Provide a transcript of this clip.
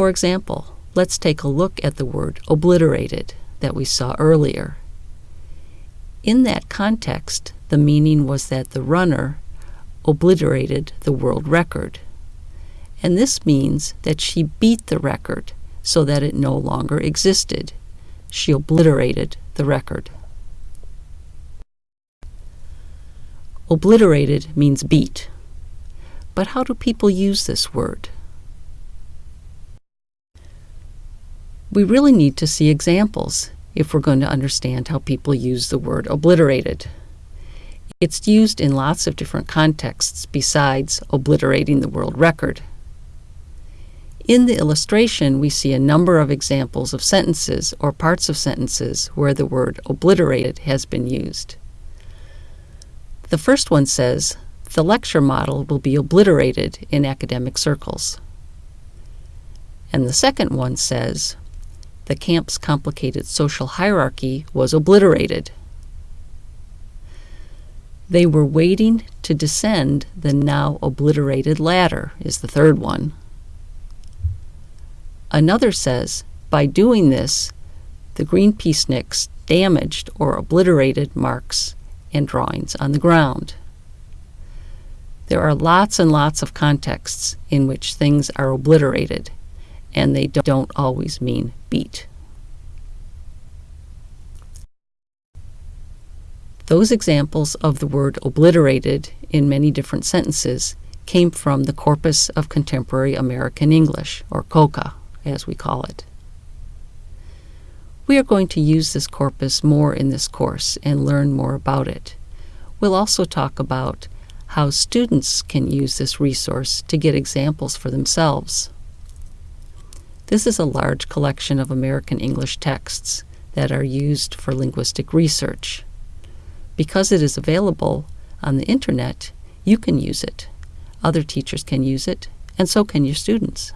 For example, let's take a look at the word obliterated that we saw earlier. In that context, the meaning was that the runner obliterated the world record. And this means that she beat the record so that it no longer existed. She obliterated the record. Obliterated means beat. But how do people use this word? We really need to see examples if we're going to understand how people use the word obliterated. It's used in lots of different contexts besides obliterating the world record. In the illustration, we see a number of examples of sentences or parts of sentences where the word obliterated has been used. The first one says, the lecture model will be obliterated in academic circles. And the second one says, the camp's complicated social hierarchy was obliterated. They were waiting to descend the now obliterated ladder, is the third one. Another says, by doing this, the green peaceniks damaged or obliterated marks and drawings on the ground. There are lots and lots of contexts in which things are obliterated, and they don't always mean beat. Those examples of the word obliterated in many different sentences came from the Corpus of Contemporary American English, or COCA, as we call it. We are going to use this corpus more in this course and learn more about it. We'll also talk about how students can use this resource to get examples for themselves. This is a large collection of American English texts that are used for linguistic research. Because it is available on the internet, you can use it. Other teachers can use it, and so can your students.